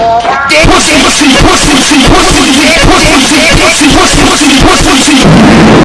pussy, pussy, pussy, pussy.